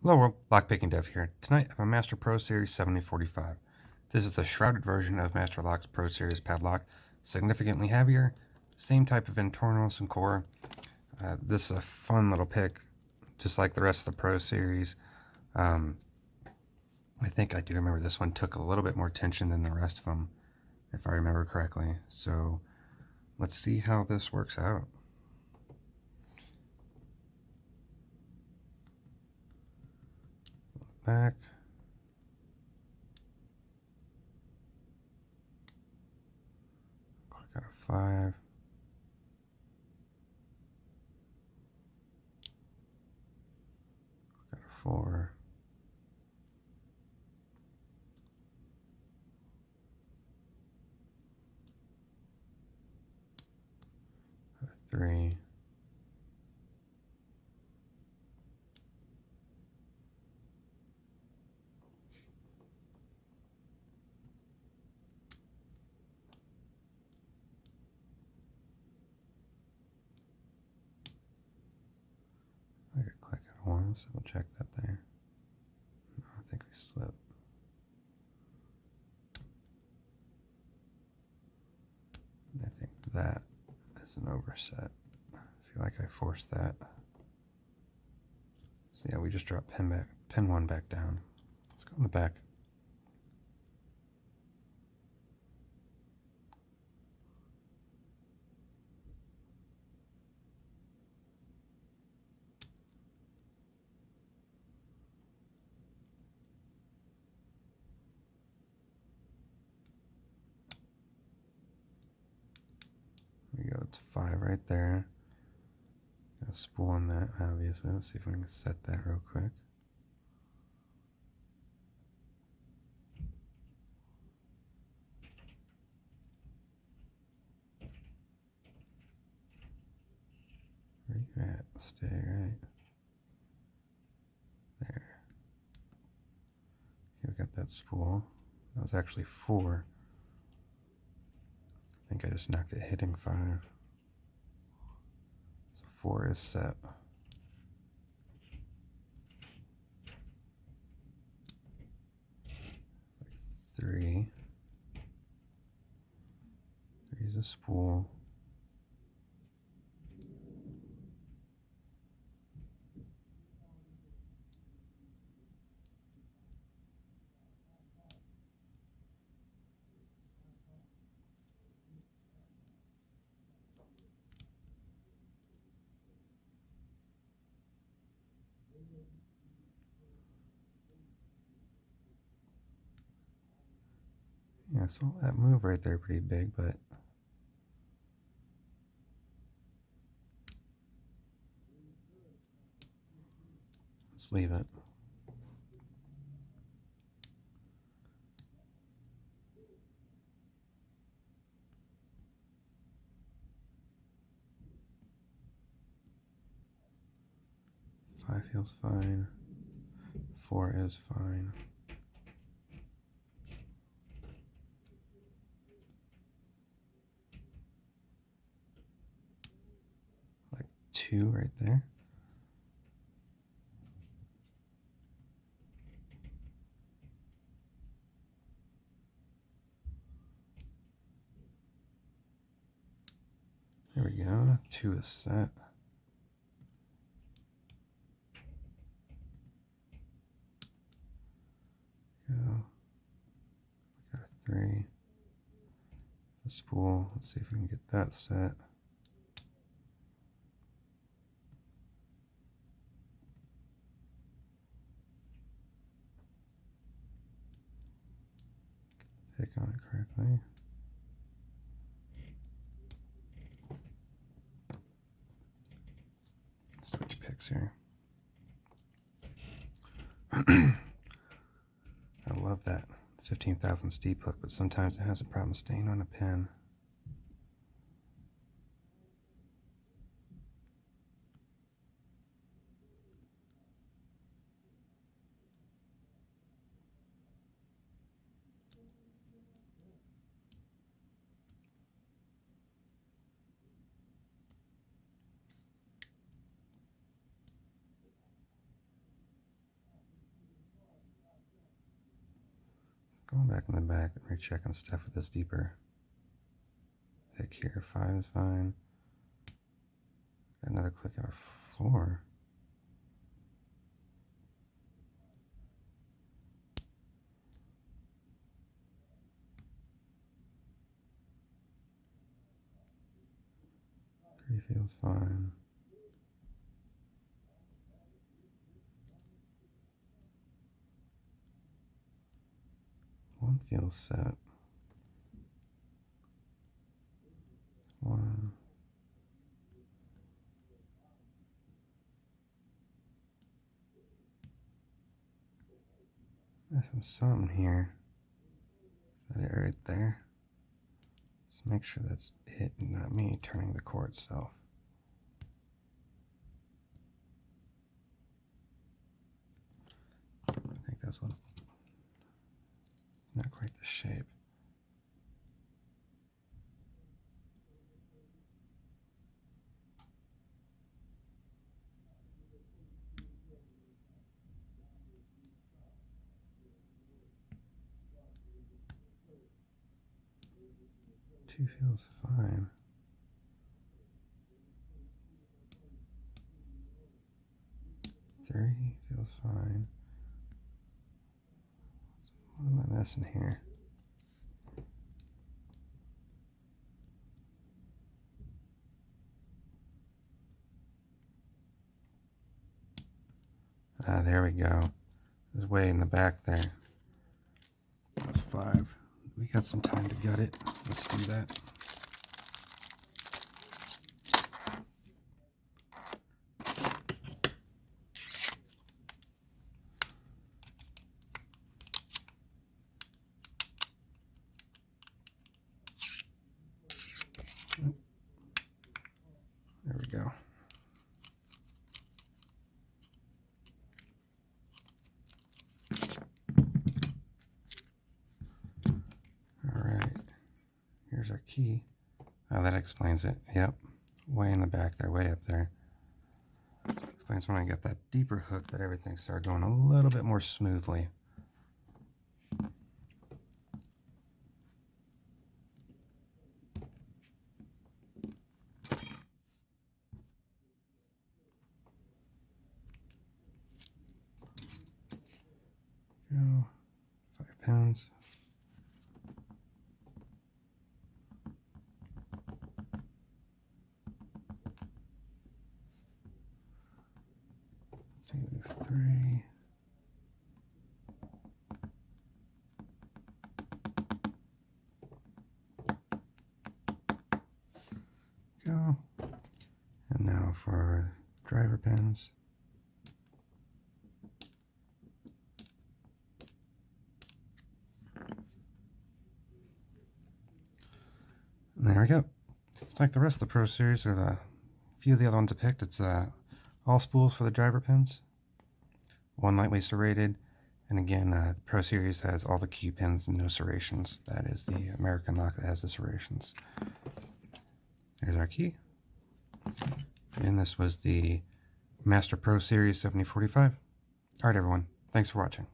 Hello world, Lockpicking Dev here. Tonight I have a Master Pro Series 7045. This is the shrouded version of Master Lock's Pro Series padlock. Significantly heavier, same type of internals and core. Uh, this is a fun little pick, just like the rest of the Pro Series. Um, I think I do remember this one took a little bit more tension than the rest of them, if I remember correctly. So let's see how this works out. Back. Click out of five. Click out of four. three. Once. We'll check that there. No, I think we slipped. I think that is an overset. I feel like I forced that. So yeah, we just dropped pin back, pin one back down. Let's go in the back. It's five right there. Got a spool on that, obviously. Let's see if we can set that real quick. Where you at? Stay right there. Okay, we got that spool. That was actually four. I think I just knocked it hitting five. So four is set. three. Three is a spool. Yeah, I saw that move right there pretty big, but let's leave it. Five feels fine. Four is fine. Like two right there. There we go. Two is set. go. got a three. A spool. Let's see if we can get that set. On it correctly. Switch picks here. I love that 15,000 steep hook, but sometimes it has a problem staying on a pin. Going back in the back and rechecking stuff with this deeper pick here. Five is fine. Another click out of four. Three feels fine. Feels set. One. Missing something here. Is that it right there? Let's make sure that's it and not me turning the core itself. I think that's what not quite the shape. Two feels fine. Three feels fine. What am I missing here? Ah, there we go. It's way in the back there. That's five. We got some time to gut it. Let's do that. There we go. All right, here's our key. Oh, that explains it. Yep, way in the back there, way up there. Explains when I get that deeper hook that everything started going a little bit more smoothly. Go. Five pounds. Two, three. Go. And now for driver pins. There we go. It's like the rest of the Pro Series or the few of the other ones I picked. It's uh, all spools for the driver pins, one lightweight serrated, and again, uh, the Pro Series has all the key pins and no serrations. That is the American lock that has the serrations. There's our key. And this was the Master Pro Series 7045. All right, everyone. Thanks for watching.